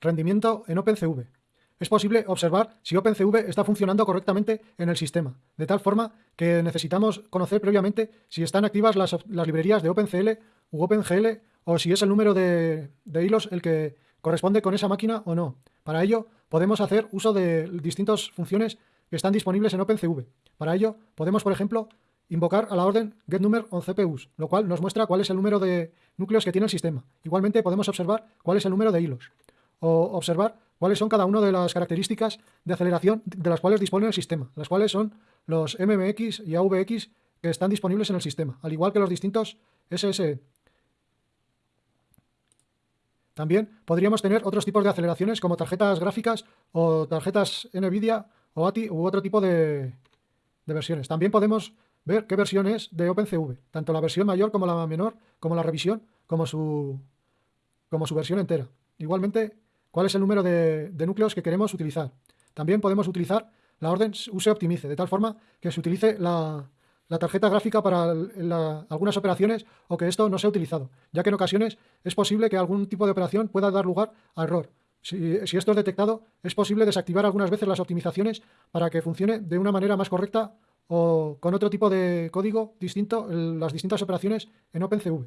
Rendimiento en OpenCV. Es posible observar si OpenCV está funcionando correctamente en el sistema, de tal forma que necesitamos conocer previamente si están activas las, librerías de OpenCL u OpenGL o si es el número de, hilos el que corresponde con esa máquina o no. Para ello, podemos hacer uso de distintas funciones que están disponibles en OpenCV. Para ello, podemos, por ejemplo, invocar a la orden getNumber on CPUs, lo cual nos muestra cuál es el número de núcleos que tiene el sistema. Igualmente podemos observar cuál es el número de hilos o observar cuáles son cada una de las características de aceleración de las cuales dispone el sistema, las cuales son los MMX y AVX que están disponibles en el sistema, al igual que los distintos SSE. También podríamos tener otros tipos de aceleraciones como tarjetas gráficas o tarjetas NVIDIA o ATI u otro tipo de, versiones. También podemos ver qué versión es de OpenCV, tanto la versión mayor como la menor, como la revisión, como su, como su versión entera. Igualmente, cuál es el número de, núcleos que queremos utilizar. También podemos utilizar la orden use-optimice, de tal forma que se utilice la, tarjeta gráfica para algunas operaciones o que esto no sea utilizado, ya que en ocasiones es posible que algún tipo de operación pueda dar lugar a error. Si, si, esto es detectado, es posible desactivar algunas veces las optimizaciones para que funcione de una manera más correcta o con otro tipo de código distinto las distintas operaciones en OpenCV.